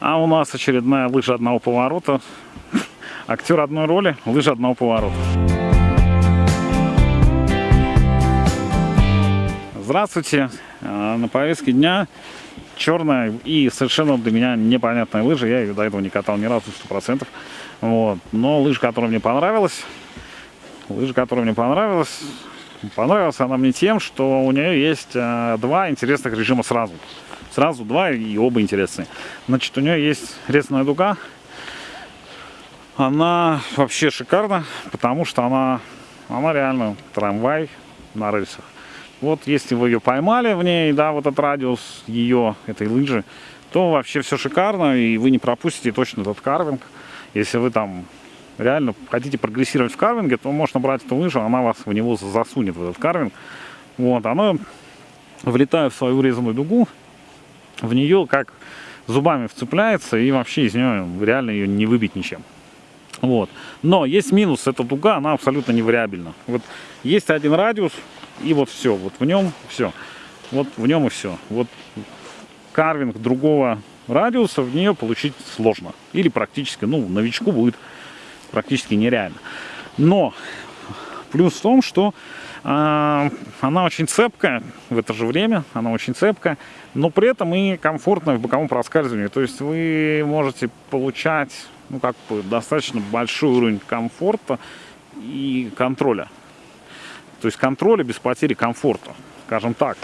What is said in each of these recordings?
А у нас очередная лыжа одного поворота. Актер одной роли, лыжа одного поворота. Здравствуйте. А, На повестке дня черная и совершенно для меня непонятная лыжа. Я ее до этого не катал ни разу, сто процентов. Вот. Но лыжа, которая мне понравилась, лыжа, которая мне понравилась, понравилась она мне тем, что у нее есть а, два интересных режима сразу. Сразу два и оба интересные. Значит, у нее есть резная дуга. Она вообще шикарна, потому что она, она реально трамвай на рельсах. Вот если вы ее поймали в ней, да, вот этот радиус ее, этой лыжи, то вообще все шикарно, и вы не пропустите точно этот карвинг. Если вы там реально хотите прогрессировать в карвинге, то можно брать эту лыжу, она вас в него засунет, в этот карвинг. Вот, она, влетая в свою резаную дугу, в нее как зубами вцепляется, и вообще из нее реально ее не выбить ничем. Вот. Но есть минус, эта дуга, она абсолютно не вариабельна. Вот есть один радиус, и вот все, вот в нем все. Вот в нем и все. Вот карвинг другого радиуса в нее получить сложно. Или практически, ну, новичку будет практически нереально. Но плюс в том, что э, она очень цепкая в это же время, она очень цепкая, но при этом и комфортная в боковом проскальзывании. То есть вы можете получать ну, как бы достаточно большой уровень комфорта и контроля. То есть контроля без потери комфорта, скажем так.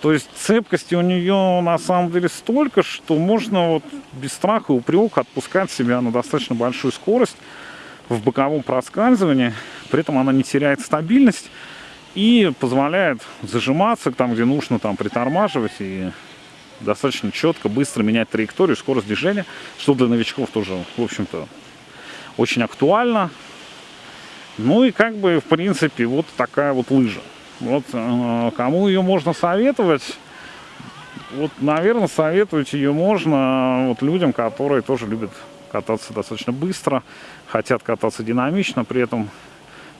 То есть цепкости у нее на самом деле столько, что можно вот без страха и упрека отпускать себя на достаточно большую скорость в боковом проскальзывании. При этом она не теряет стабильность и позволяет зажиматься там, где нужно там притормаживать и достаточно четко, быстро менять траекторию, скорость движения, что для новичков тоже, в общем-то, очень актуально. Ну и как бы, в принципе, вот такая вот лыжа. Вот э, кому ее можно советовать? Вот, наверное, советовать ее можно вот людям, которые тоже любят кататься достаточно быстро, хотят кататься динамично, при этом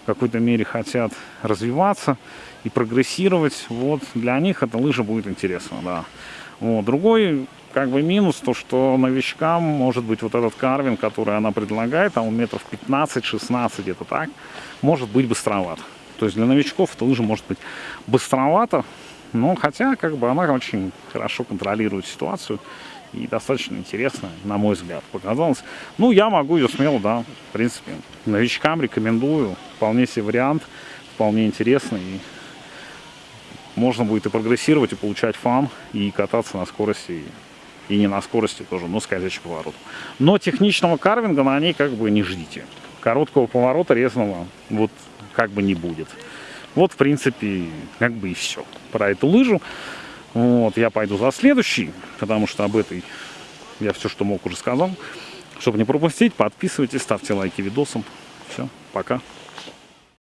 какой-то мере хотят развиваться и прогрессировать. Вот для них эта лыжа будет интересна, да. Вот. Другой как бы минус, то что новичкам может быть вот этот карвинг, который она предлагает, он метров 15-16 где-то так, может быть быстроват. То есть для новичков эта лыжа может быть быстровато, но хотя как бы она очень хорошо контролирует ситуацию и достаточно интересно, на мой взгляд, показалось. Ну, я могу ее смело, да, в принципе, новичкам рекомендую, вполне себе вариант, вполне интересный. Можно будет и прогрессировать, и получать фан, и кататься на скорости, и, и не на скорости тоже, но скользящий поворот. Но техничного карвинга на ней как бы не ждите. Короткого поворота резного вот как бы не будет. Вот, в принципе, как бы и все про эту лыжу. Вот, я пойду за следующий, потому что об этой я все, что мог, уже сказал. Чтобы не пропустить, подписывайтесь, ставьте лайки видосам. Все, пока.